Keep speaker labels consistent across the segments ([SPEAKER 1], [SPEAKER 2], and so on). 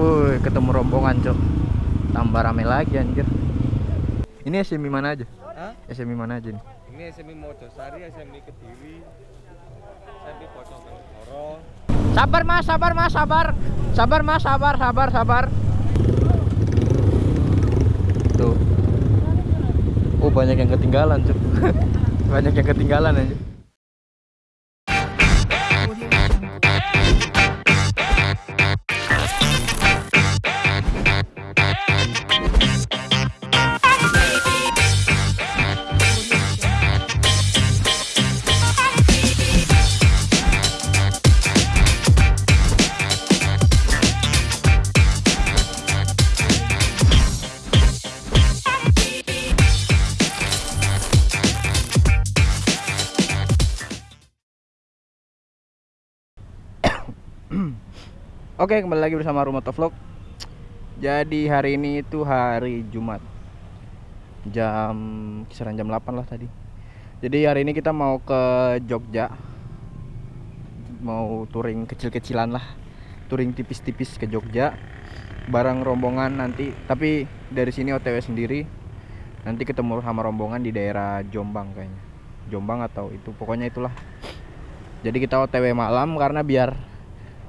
[SPEAKER 1] Wuh, ketemu rombongan, Cok. Tambah rame lagi anjir. Ini SMI mana aja?
[SPEAKER 2] Hah?
[SPEAKER 1] SMI mana aja nih?
[SPEAKER 2] Ini SMI Mojosari, SMI Kediri, SMI Bojonegoro.
[SPEAKER 1] Sabar Mas, sabar Mas, sabar. Sabar Mas, sabar, sabar, sabar. Tuh. Oh, banyak yang ketinggalan, Cok. banyak yang ketinggalan aja. Oke, kembali lagi bersama Rumah Vlog. Jadi hari ini itu hari Jumat. Jam kisaran jam 8 lah tadi. Jadi hari ini kita mau ke Jogja. Mau touring kecil-kecilan lah. Touring tipis-tipis ke Jogja. Bareng rombongan nanti, tapi dari sini OTW sendiri. Nanti ketemu sama rombongan di daerah Jombang kayaknya. Jombang atau itu, pokoknya itulah. Jadi kita OTW malam karena biar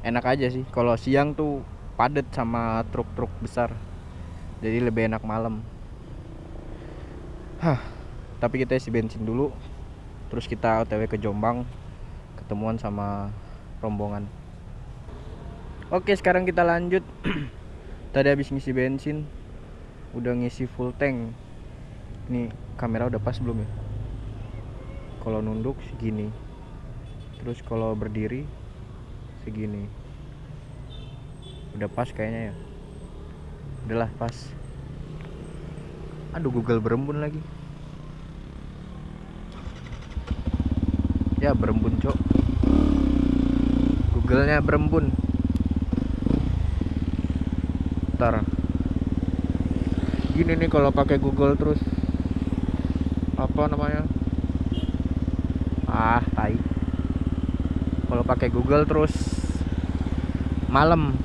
[SPEAKER 1] enak aja sih. Kalau siang tuh padet sama truk-truk besar. Jadi lebih enak malam. Hah, tapi kita isi bensin dulu. Terus kita otw ke Jombang ketemuan sama rombongan. Oke sekarang kita lanjut. Tadi habis ngisi bensin udah ngisi full tank. Ini kamera udah pas belum ya? Kalau nunduk segini. Terus kalau berdiri segini. Udah pas kayaknya ya. Udahlah pas. Aduh Google berembun lagi. Ya berembun cok. Googlenya berembun. Ntar. Gini nih kalau pakai Google terus. Apa namanya? Ah tai kalau pakai Google terus malam.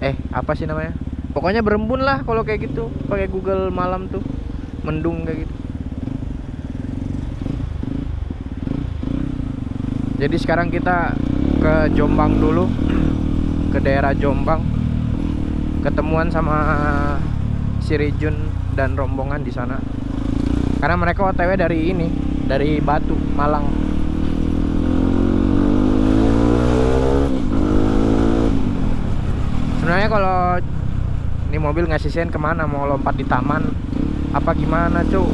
[SPEAKER 1] Eh apa sih namanya? Pokoknya berembun lah kalau kayak gitu pakai Google malam tuh. Mendung kayak gitu. Jadi sekarang kita ke Jombang dulu ke daerah Jombang. Ketemuan sama si Rijun dan rombongan di sana. Karena mereka OTW dari ini dari Batu Malang sebenarnya kalau ini mobil ngasih sen ke mana? Mau lompat di taman? Apa gimana cu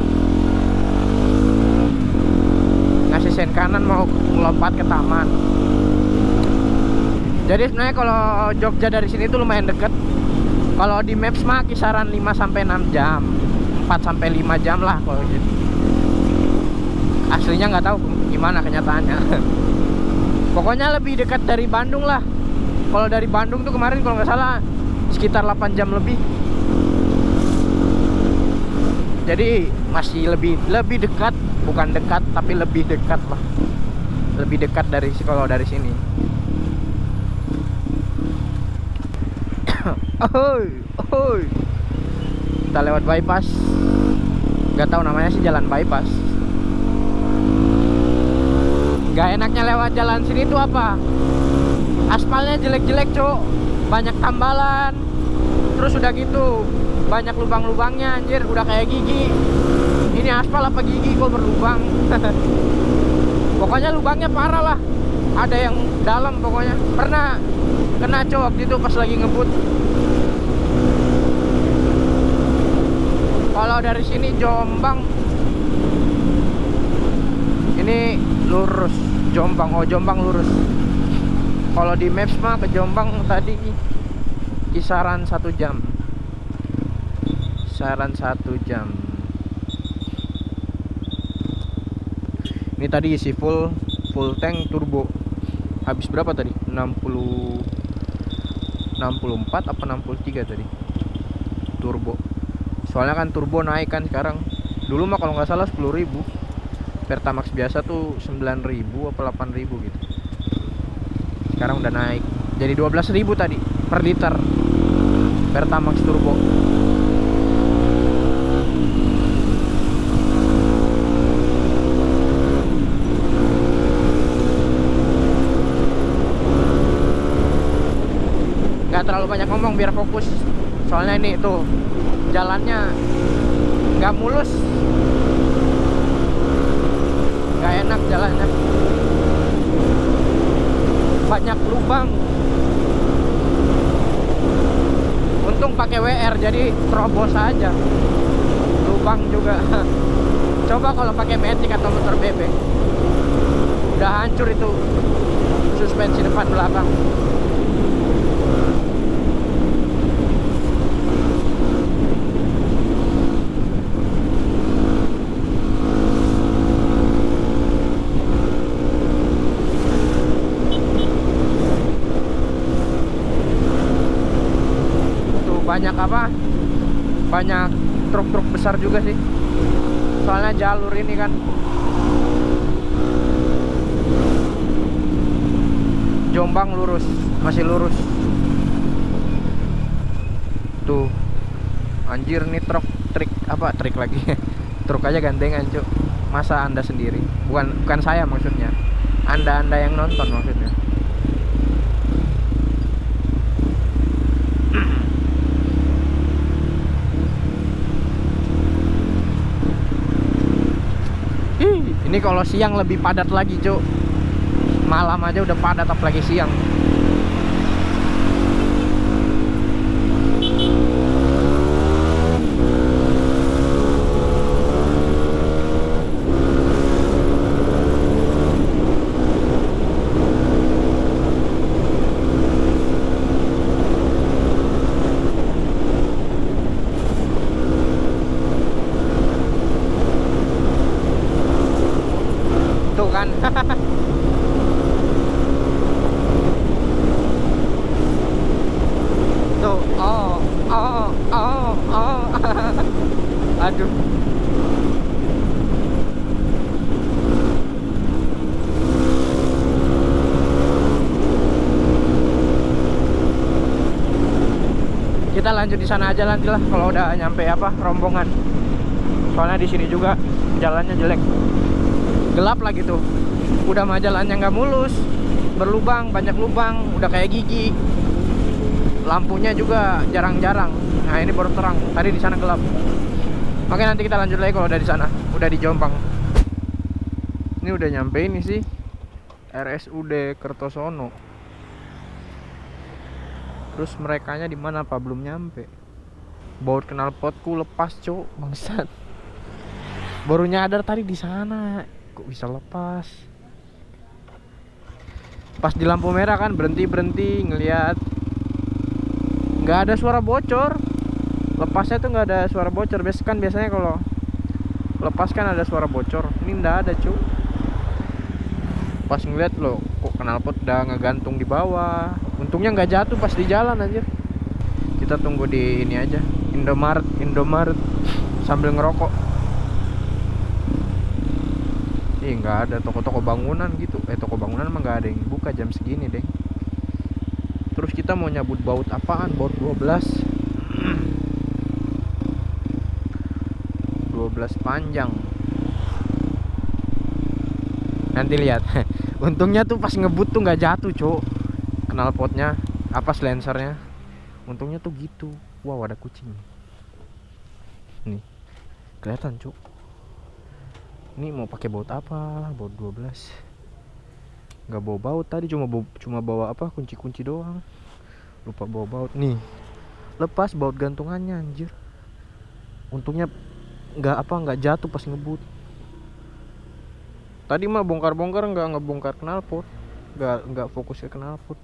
[SPEAKER 1] ngasih sen kanan mau lompat ke taman. Jadi sebenarnya kalau Jogja dari sini tuh lumayan deket. Kalau di maps mah kisaran 5 sampai 6 jam. 4 sampai 5 jam lah kalau gitu aslinya nggak tahu gimana kenyataannya. Pokoknya lebih dekat dari Bandung lah kalau dari Bandung tuh kemarin kalau nggak salah sekitar 8 jam lebih. Jadi masih lebih lebih dekat bukan dekat tapi lebih dekat lah. Lebih dekat dari kalau dari sini. Oi, oi. kita lewat bypass. Nggak tahu namanya sih jalan bypass. Nggak enaknya lewat jalan sini tuh apa aspalnya jelek-jelek cok banyak tambalan. Terus udah gitu banyak lubang-lubangnya anjir. Udah kayak gigi. Ini aspal apa gigi? Kok berlubang. Pokoknya lubangnya parah lah. Ada yang dalam pokoknya. Pernah kena cok waktu itu pas lagi ngebut. Kalau dari sini Jombang. Ini lurus. Jombang. Oh Jombang lurus kalau di maps mah ke Jombang tadi kisaran satu jam. Kisaran satu jam. Ini tadi isi full full tank turbo. Habis berapa tadi? 60 64 apa 63 tadi? Turbo. Soalnya kan turbo naik kan sekarang. Dulu mah kalau nggak salah 10.000 Pertamax biasa tuh 9.000 apa 8.000 gitu sekarang udah naik jadi 12.000 tadi per liter. Pertamax turbo. Nggak terlalu banyak ngomong biar fokus. Soalnya ini tuh jalannya nggak mulus. Nggak enak jalannya banyak lubang. Untung pakai WR jadi terobos aja. Lubang juga. Coba kalau pakai Matic atau motor bebek udah hancur itu suspensi depan belakang tuh banyak apa? Banyak truk-truk besar juga sih. Soalnya jalur ini kan. Jombang lurus masih lurus. Tuh. Anjir nih truk trik apa? Trik lagi. Truk aja gandengan cuk. Masa anda sendiri? Bukan bukan saya maksudnya. Anda anda yang nonton maksudnya Ih, ini kalau siang lebih padat lagi, Cuk. Malam aja udah padat apalagi siang. Tuh kan. Tuh, oh, oh, oh, oh. Aduh. Kita lanjut di sana aja nanti lah kalau udah nyampe apa rombongan. Soalnya di sini juga jalannya jelek. Gelap lagi tuh udah mah jalannya nggak mulus. Berlubang banyak lubang udah kayak gigi. Lampunya juga jarang-jarang. Nah ini baru terang. Tadi di sana gelap. Oke nanti kita lanjut lagi kalau udah di sana. Udah di Jombang ini udah nyampe ini sih. RSUD Kertosono terus mereka di mana apa belum nyampe. Baut knalpotku lepas cuk. Bangsat. Baru nyadar tadi di sana. Kok bisa lepas? Pas di lampu merah kan berhenti berhenti ngelihat nggak ada suara bocor. Lepasnya tuh nggak ada suara bocor. Biasa kan biasanya kalau lepas kan ada suara bocor. Ini nggak ada cu pas ngeliat loh kok knalpot udah ngegantung di bawah. Untungnya nggak jatuh pas di jalan anjir. Kita tunggu di ini aja Indomaret Indomaret sambil ngerokok. Ih nggak ada toko-toko bangunan gitu. Eh toko bangunan emang nggak ada yang buka jam segini deh. Terus kita mau nyabut baut apaan? Baut 12 12 panjang Nanti lihat. Untungnya tuh pas ngebut tuh nggak jatuh cok Knalpotnya Apa silencernya Untungnya tuh gitu. Wow ada kucing. Nih. Kelihatan cok ini mau pakai baut apa? Baut 12 nggak bawa baut tadi cuma bawa, cuma bawa apa? Kunci-kunci doang. Lupa bawa baut. Nih. Lepas baut gantungannya anjir. Untungnya nggak apa nggak jatuh pas ngebut tadi mah bongkar-bongkar nggak ngebongkar knalpot. Nggak nggak fokus ke knalpot.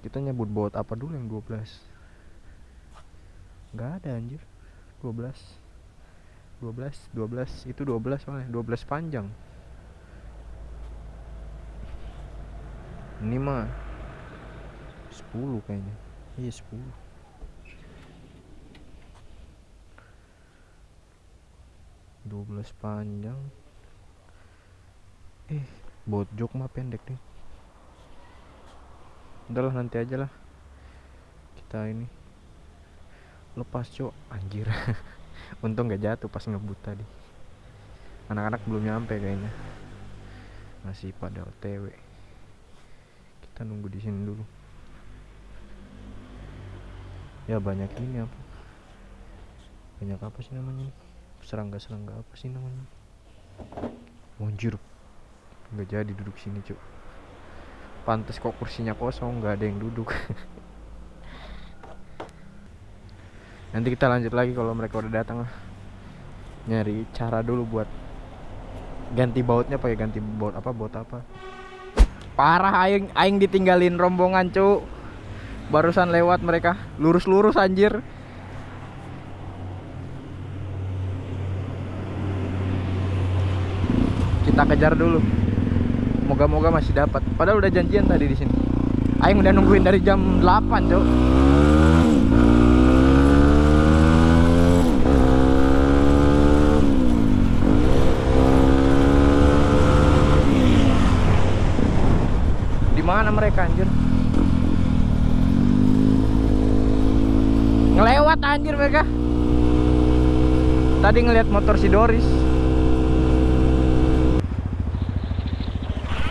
[SPEAKER 1] Kita nyebut baut apa dulu yang 12 nggak ada anjir. 12 12 12 itu 12 soalnya 12 panjang. Ini mah 10 kayaknya. Iya 10 12 panjang. Eh baut jok mah pendek nih. Udahlah nanti aja lah. Kita ini lepas cok anjir. Untung gak jatuh pas ngebut tadi. Anak-anak belum nyampe kayaknya. Masih pada otw kita nunggu di sini dulu. Ya banyak ini apa? Banyak apa sih namanya nih serangga-serangga apa sih namanya? Anjir nggak jadi duduk sini cuk. Pantas kok kursinya kosong nggak ada yang duduk. Nanti kita lanjut lagi kalau mereka udah datang. Lah nyari cara dulu buat ganti bautnya pakai ganti baut apa? Baut apa? Parah aing aing ditinggalin rombongan cuk. Barusan lewat mereka. Lurus-lurus anjir kita kejar dulu. Moga-moga masih dapat. Padahal udah janjian tadi di sini. Aing udah nungguin dari jam 8 cuk di mana mereka anjir? Ngelewat anjir mereka. Tadi ngelihat motor si Doris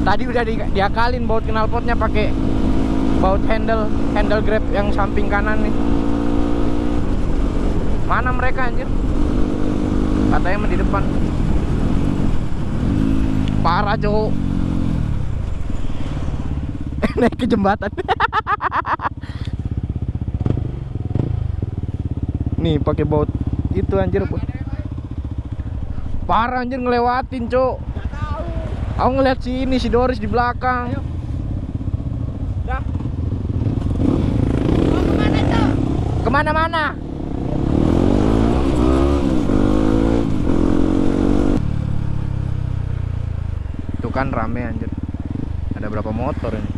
[SPEAKER 1] tadi udah di, diakalin baut knalpotnya pakai baut handle handle grab yang samping kanan nih. Mana mereka anjir? Katanya di depan. Parah cowok. Naik ke jembatan. Nih pakai baut itu anjir. Parah anjir. Ngelewatin cok Aku ngeliat si ini si Doris di belakang.
[SPEAKER 2] Dah.
[SPEAKER 3] Mau ke mana tuh?
[SPEAKER 1] Ke mana-mana? Tuh kan rame anjir. Ada berapa motor ini?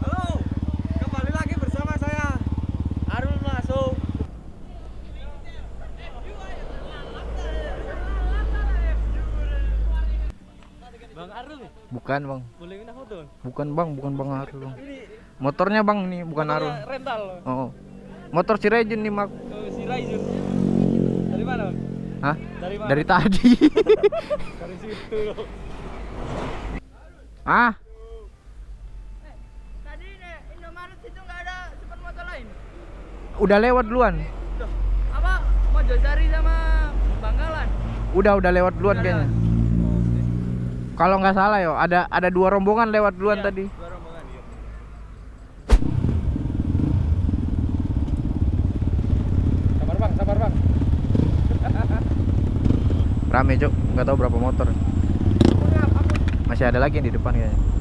[SPEAKER 2] Halo, kembali lagi bersama saya Arul Masuk. Bang Arul,
[SPEAKER 1] Bukan bang,
[SPEAKER 2] boleh minta foto?
[SPEAKER 1] bukan bang, bukan bang Arul bang.
[SPEAKER 2] Ini
[SPEAKER 1] Motornya bang nih, bukan Arul.
[SPEAKER 2] rental.
[SPEAKER 1] Oh, motor si Rejun nih mak.
[SPEAKER 2] Oh, si Raizun. Dari mana? Bang?
[SPEAKER 1] Hah?
[SPEAKER 2] Dari mana?
[SPEAKER 1] Dari tadi.
[SPEAKER 2] Dari situ.
[SPEAKER 1] ah,
[SPEAKER 3] Tadi nih Indomaret itu nggak ada super motor lain.
[SPEAKER 1] udah lewat duluan.
[SPEAKER 3] Apa? Mojosari sama Bangkalan.
[SPEAKER 1] Udah udah lewat duluan
[SPEAKER 3] Udah
[SPEAKER 1] kayaknya. Kalau nggak salah yo, ada ada dua rombongan lewat duluan
[SPEAKER 2] Iya,
[SPEAKER 1] tadi.
[SPEAKER 2] dua rombongan, iya. Sabar bang, sabar bang.
[SPEAKER 1] Rame cok, nggak tahu berapa motor. Masih ada lagi yang di depan kayaknya.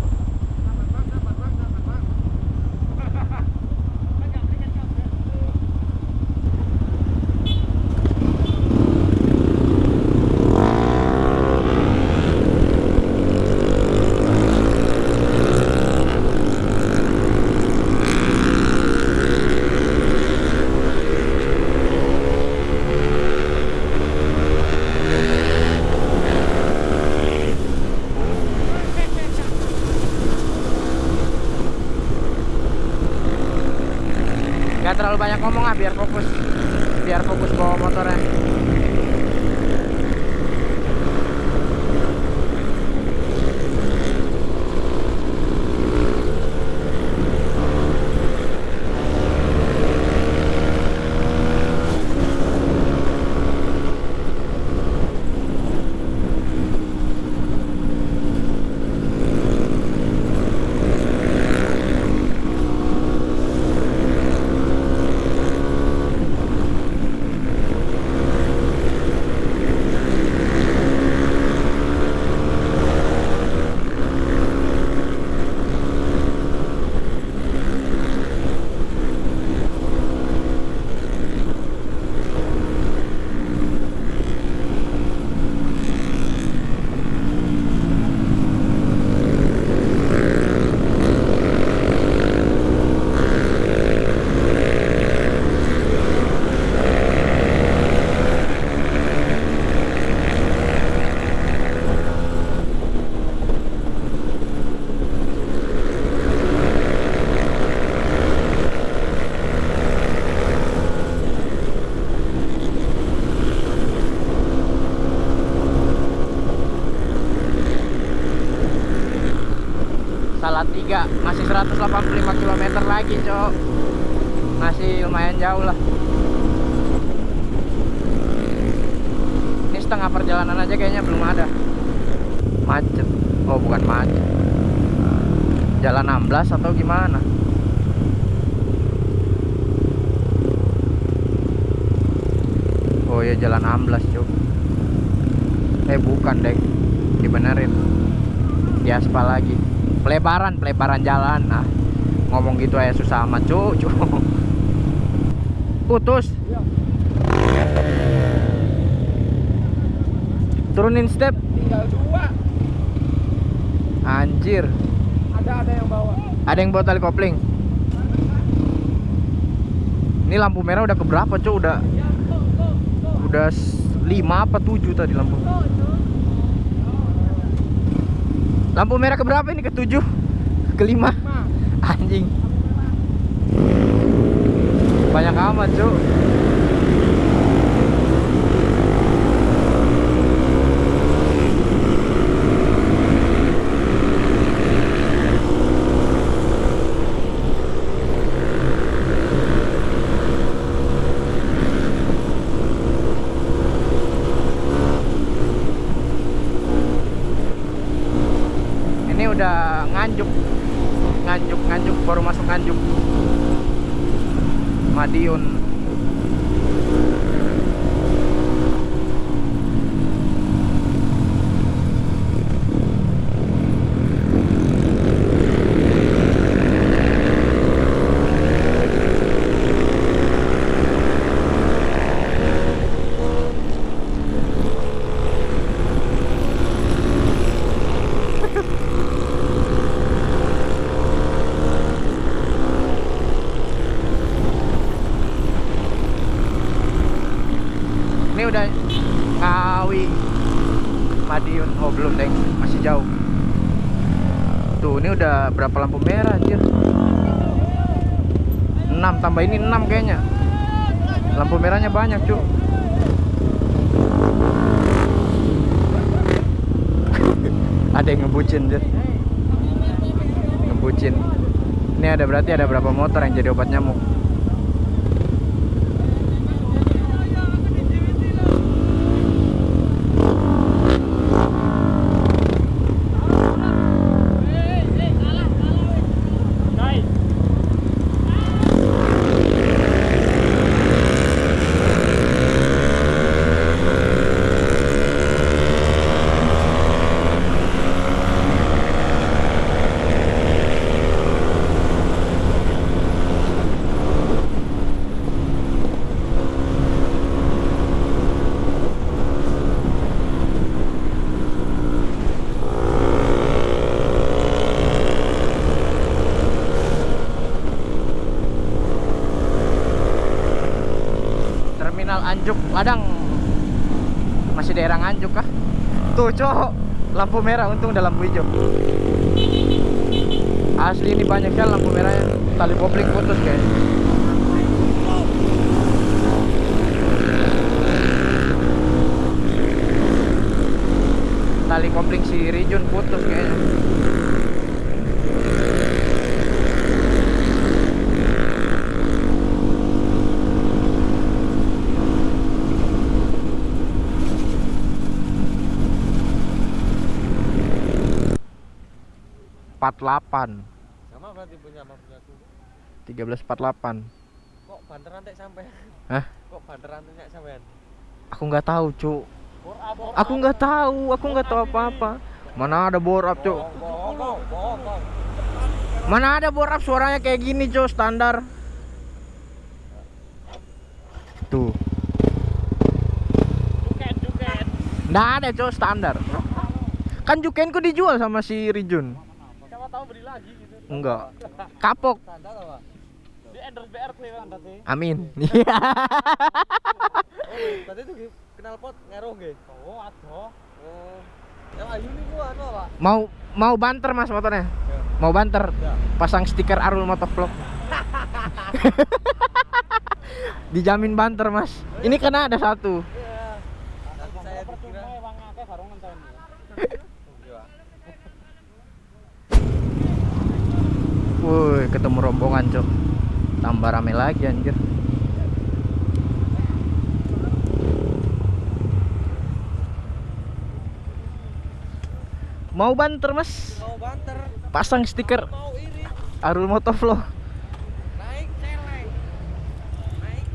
[SPEAKER 1] 285 km lagi cok. Masih lumayan jauh lah. Ini setengah perjalanan aja kayaknya belum ada. Macet. Oh bukan macet. Jalan 16 atau gimana? Oh ya jalan 16 cok. Eh bukan deh dibenerin. Di aspal lagi pelebaran pelebaran jalan ah. Ngomong gitu aja susah amat cuk cuk putus. Turunin step.
[SPEAKER 2] Tinggal dua.
[SPEAKER 1] anjir.
[SPEAKER 2] Ada ada yang bawa.
[SPEAKER 1] ada yang bawa tali kopling. Ini lampu merah udah keberapa cuk udah udah 5 apa 7 tadi lampu lampu merah keberapa ini? Ke 7 ke 5 anjing. Banyak amat cuk ini udah nganjuk nganjuk nganjuk baru masuk nganjuk. Madiun ini udah Ngawi Madiun oh belum deng masih jauh tuh ini udah berapa lampu merah anjir 6 tambah ini 6 kayaknya. Lampu merahnya banyak cuk. Ada yang ngebucin anjir ngebucin. Ini ada berarti ada berapa motor yang jadi obat nyamuk Ladang Masih daerah Anjuk kah? Tuh cowok Lampu merah untung udah lampu hijau. Asli ini banyak kan lampu merahnya. Tali kopling putus kayaknya Tali kopling si Rijun putus kayaknya empat delapan.
[SPEAKER 2] Sama berarti punya sama punya aku.
[SPEAKER 1] tiga belas empat delapan.
[SPEAKER 2] Kok banteran tek sampean?
[SPEAKER 1] Hah?
[SPEAKER 2] Kok banteran tek sampean?
[SPEAKER 1] aku nggak tahu cuk. Aku nggak tahu aku nggak tahu apa apa mana ada bor up cuk mana ada bor up suaranya kayak gini cuk standar? Tuh. Nggak ada cuk standar. Kan jukenku dijual sama si Rijun
[SPEAKER 2] tahu beli lagi gitu.
[SPEAKER 1] enggak kapok?
[SPEAKER 2] Di endorse BR tuh kan tadi.
[SPEAKER 1] amin iya
[SPEAKER 2] Oh, tadi tuh kenal pot ngaruh nggih. Oh, adoh. Oh. Yang ayu nih gua anu apa?
[SPEAKER 1] mau mau banter mas motornya
[SPEAKER 2] Ya.
[SPEAKER 1] mau banter
[SPEAKER 2] Ya.
[SPEAKER 1] pasang stiker Arul Motovlog dijamin banter mas ini karena ada satu
[SPEAKER 2] Iya. Nanti saya dikira. Iya.
[SPEAKER 1] OTW ketemu rombongan cok. Tambah rame lagi anjir. Mau banter mas?
[SPEAKER 2] Mau banter,
[SPEAKER 1] pasang stiker.
[SPEAKER 2] Mau
[SPEAKER 1] Arul Motovlog.
[SPEAKER 2] Naik celeng. Naik.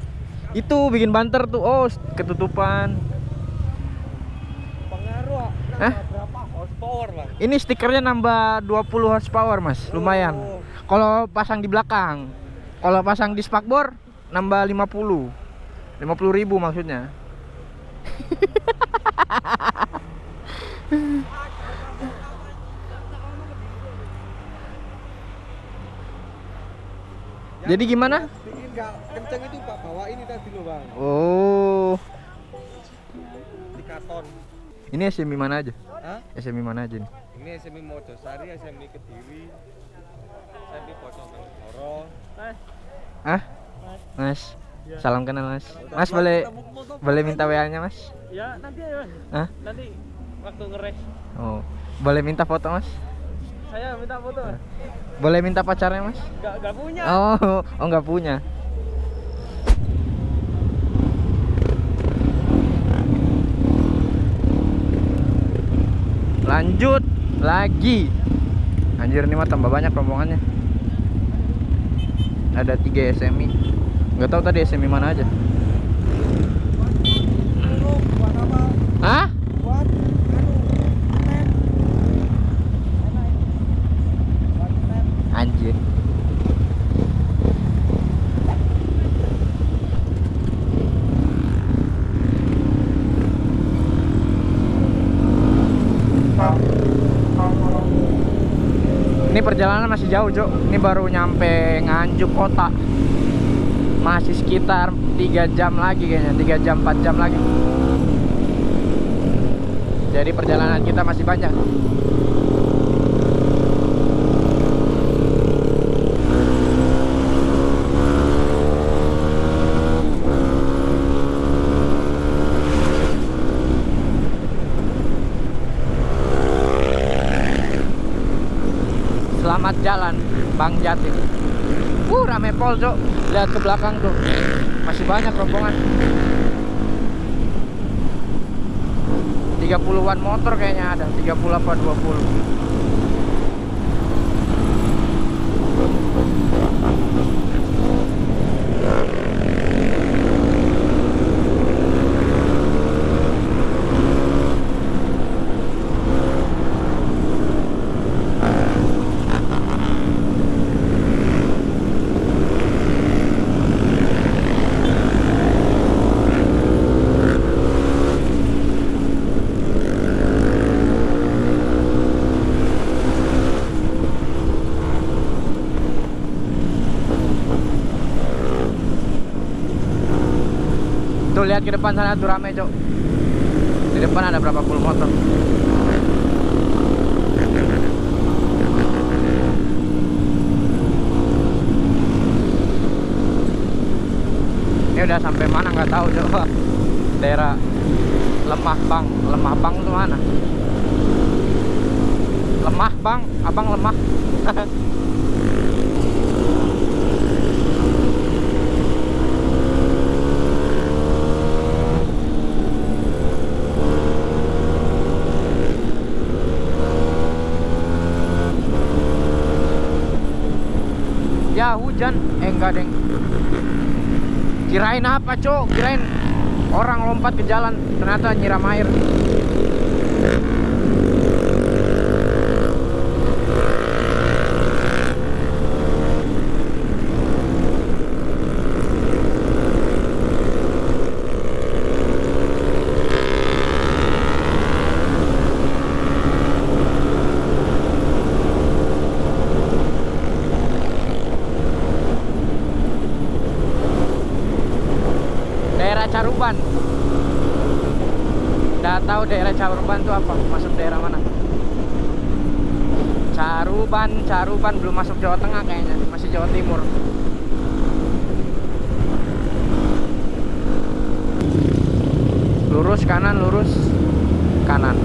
[SPEAKER 1] Itu bikin banter tuh. Oh ketutupan.
[SPEAKER 2] Pengaruh nambah
[SPEAKER 1] Hah?
[SPEAKER 2] berapa? Horsepower, Bang?
[SPEAKER 1] ini stikernya nambah 20 horsepower mas. Lumayan.
[SPEAKER 2] Oh.
[SPEAKER 1] Kalau pasang di belakang kalau pasang di spakbor nambah 50 50 ribu maksudnya Jadi gimana?
[SPEAKER 2] Bikin kenceng itu Pak, bawa ini tadi loh, Bang.
[SPEAKER 1] Oh,
[SPEAKER 2] Di karton.
[SPEAKER 1] ini SMI mana aja?
[SPEAKER 2] Hah?
[SPEAKER 1] SMI mana aja nih?
[SPEAKER 2] Ini SMI Mojosari, SMI Kediri.
[SPEAKER 1] Ah? Mas. Salam kenal Mas. Mas boleh boleh minta WA-nya Mas?
[SPEAKER 2] Ya, nanti ya, Mas.
[SPEAKER 1] Hah?
[SPEAKER 2] Nanti waktu ngeres.
[SPEAKER 1] Oh. Boleh minta foto Mas?
[SPEAKER 2] Saya minta foto, Mas.
[SPEAKER 1] Boleh minta pacarnya Mas?
[SPEAKER 2] Nggak, nggak punya.
[SPEAKER 1] Oh, oh nggak punya. Lanjut lagi. Anjir ini mah tambah banyak rombongannya. Ada 3 SMI. Nggak tahu tadi SMI mana aja.
[SPEAKER 2] Lu buat apa?
[SPEAKER 1] Hah?
[SPEAKER 2] Buat anu, net. Buat net.
[SPEAKER 1] Anjir. Ini perjalanan masih jauh, Cok. Ini baru nyampe Nganjuk kota. Masih sekitar 3 jam lagi kayaknya, 3 jam 4 jam lagi. Jadi perjalanan kita masih banyak. Bang Jatim Uh rame pol cok. Lihat ke belakang tuh. Masih banyak rombongan. 30-an motor kayaknya ada. 30 apa 20 Tuh lihat ke depan sana tuh rame cok. Di depan ada berapa puluh motor? Ini udah sampai mana nggak tahu coba Daerah Lemah Bang. Lemah Bang itu mana? Lemah Bang. Abang lemah Ya hujan Eh enggak deng Kirain apa cok Kirain orang lompat ke jalan Ternyata nyiram air Daerah Caruban Udah tahu daerah Caruban itu apa? Masuk daerah mana? Caruban, Caruban belum masuk Jawa Tengah kayaknya, masih Jawa Timur. Lurus kanan, lurus kanan.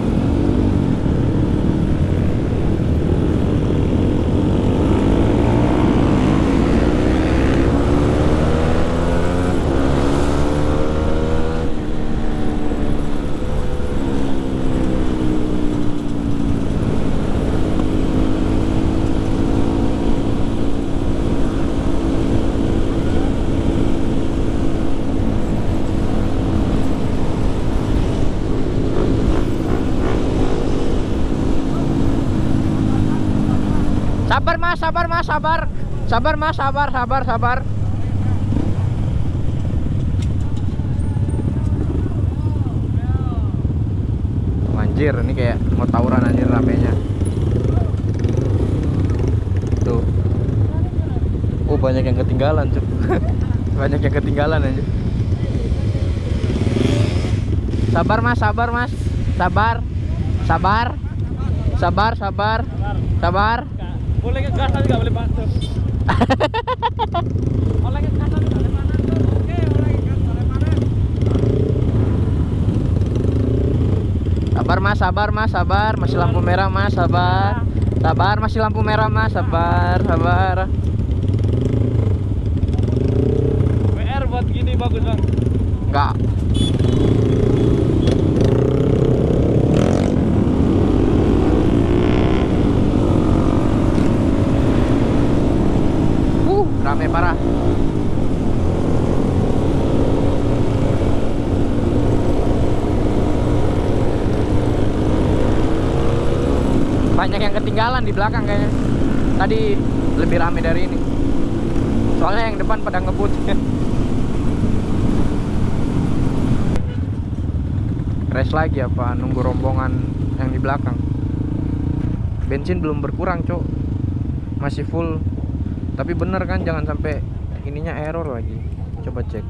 [SPEAKER 1] Sabar mas, sabar mas, sabar. Sabar mas, sabar, sabar, sabar. Anjir, ini kayak mau tawuran anjir ramenya. Tuh. Oh, banyak yang ketinggalan, Cuk. banyak yang ketinggalan anjir. Sabar mas, sabar mas, sabar, sabar, sabar, sabar, sabar.
[SPEAKER 2] Boleh ke gas nggak boleh panas. Boleh ke gas nggak boleh panas. Oke, boleh ke gas boleh panas.
[SPEAKER 1] Sabar mas, sabar mas, sabar. Masih lampu merah mas, sabar. Sabar, masih lampu merah mas, sabar, sabar.
[SPEAKER 2] WR buat gini bagus bang.
[SPEAKER 1] Enggak. Uh, rame parah. Banyak yang ketinggalan di belakang kayaknya. Tadi lebih rame dari ini. Soalnya yang depan pada ngebut. Race lagi apa nunggu rombongan yang di belakang. Bensin belum berkurang, Cok. Masih full. Tapi bener kan jangan sampai ininya error lagi. Coba cek.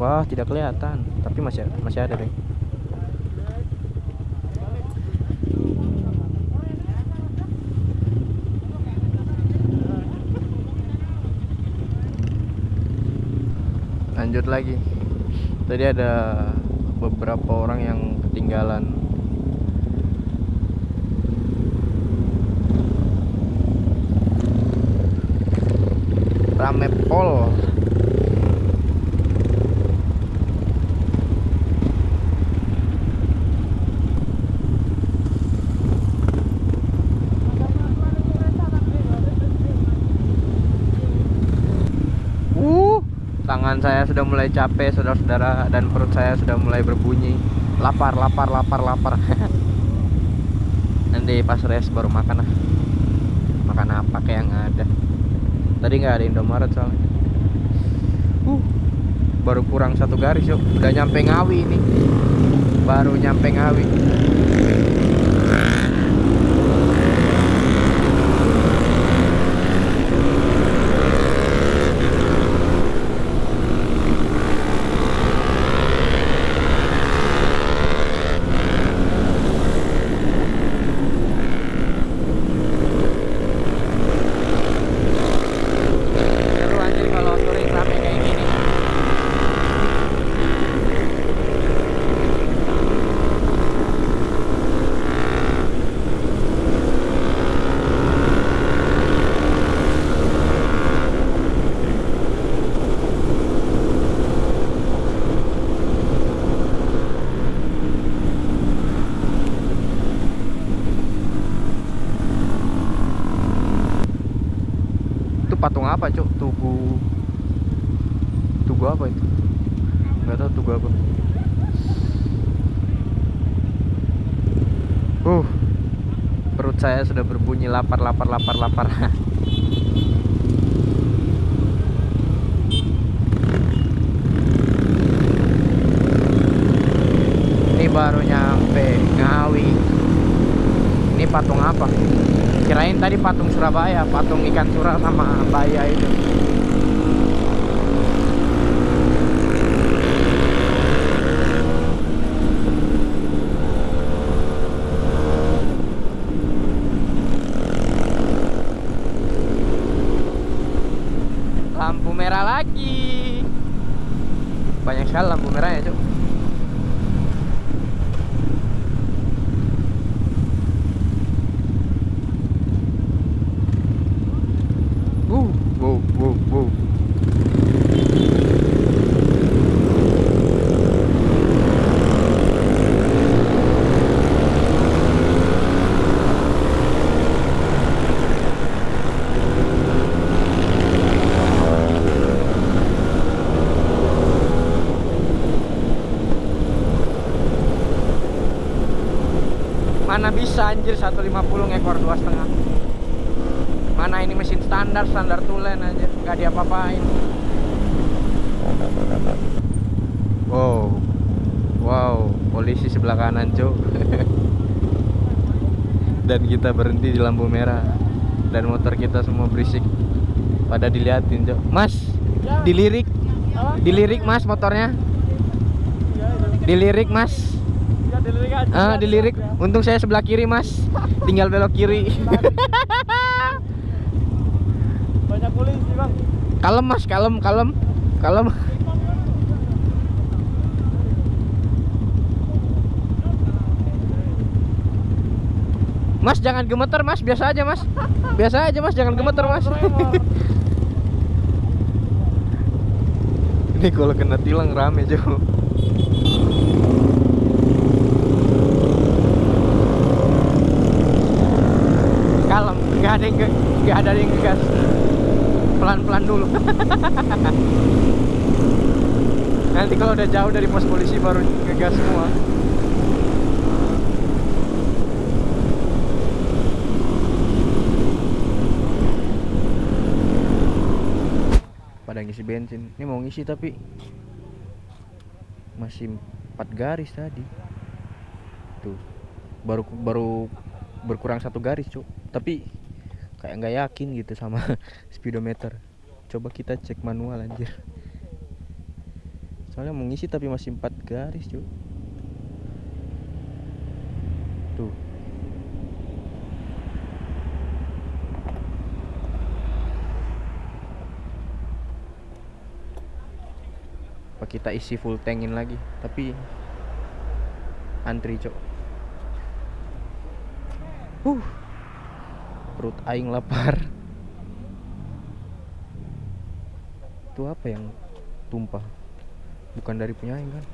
[SPEAKER 1] Wah, tidak kelihatan, tapi masih masih ada, deh. Lanjut lagi. Tadi ada beberapa orang yang ketinggalan. Rame pol Uh, tangan saya sudah mulai capek, saudara-saudara, dan perut saya sudah mulai berbunyi. Lapar, lapar, lapar, lapar. Nanti pas res baru makan lah. Makan apa kayak yang ada. Tadi nggak ada Indomaret soalnya. Uh, baru kurang satu garis yuk. Udah nyampe Ngawi ini. Baru nyampe Ngawi. Seru anjir kalau touring rame kayak gini. Itu patung apa, Cuk? Tugu Tugu apa itu? Enggak tahu tugu apa. Uh. Perut saya sudah berbunyi lapar lapar lapar lapar. Ini baru nyampe Ngawi. Ini patung apa? Kirain tadi patung Surabaya, patung ikan surah sama baya itu. Lampu merah lagi. Banyak sekali lampu merahnya, Cuk. Wuh, wuh, wuh, wuh. Mana bisa anjir 150 ngekor dua setengah. Mana ini mesin standar standar tulen aja, nggak diapa-apain. Wow, wow, polisi sebelah kanan cok. Dan kita berhenti di lampu merah. Dan motor kita semua berisik. Pada diliatin cok. Mas, dilirik, dilirik mas motornya. Dilirik mas.
[SPEAKER 2] Dilirik aja.
[SPEAKER 1] Ah, dilirik. Untung saya sebelah kiri, Mas. Tinggal belok kiri.
[SPEAKER 2] Banyak polisi, Bang.
[SPEAKER 1] kalem, Mas, kalem, kalem. Kalem. Mas jangan gemeter mas, biasa aja mas Biasa aja mas, jangan gemeter mas Ini kalau kena tilang rame Jo Kalem, nggak ada yang nggak ada yang ngegas. Pelan-pelan dulu. Nanti kalau udah jauh dari pos polisi baru ngegas semua. Pada ngisi bensin. Ini mau ngisi tapi masih empat garis tadi. Tuh. Baru baru berkurang satu garis cuk. Tapi kayak nggak yakin gitu sama speedometer. Coba kita cek manual anjir. Soalnya mau ngisi tapi masih empat garis cuk. Tuh. Apa kita isi full tankin lagi? Tapi antri cok uh perut aing lapar. Itu apa yang tumpah? Bukan dari punya aing kan?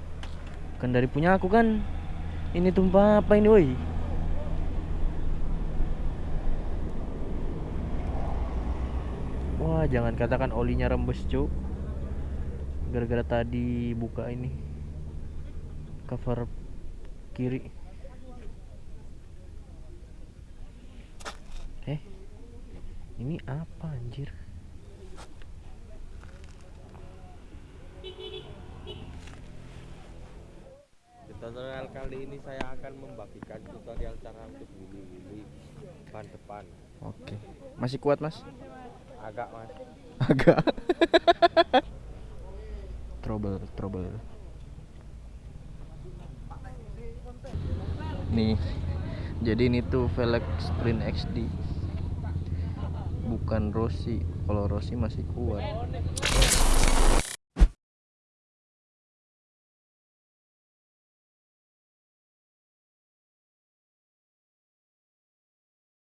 [SPEAKER 1] Bukan dari punya aku kan? Ini tumpah apa ini woi? Wah jangan katakan olinya rembes cuk. Gara-gara tadi buka ini. Cover kiri eh ini apa anjir?
[SPEAKER 2] Tutorial kali ini saya akan membagikan tutorial cara untuk wili-wili ban depan.
[SPEAKER 1] oke. Masih kuat mas?
[SPEAKER 2] Agak mas.
[SPEAKER 1] agak. Trouble trouble. Nih. Jadi ini tuh velg sprint XD bukan Rossi. Kalau Rossi masih kuat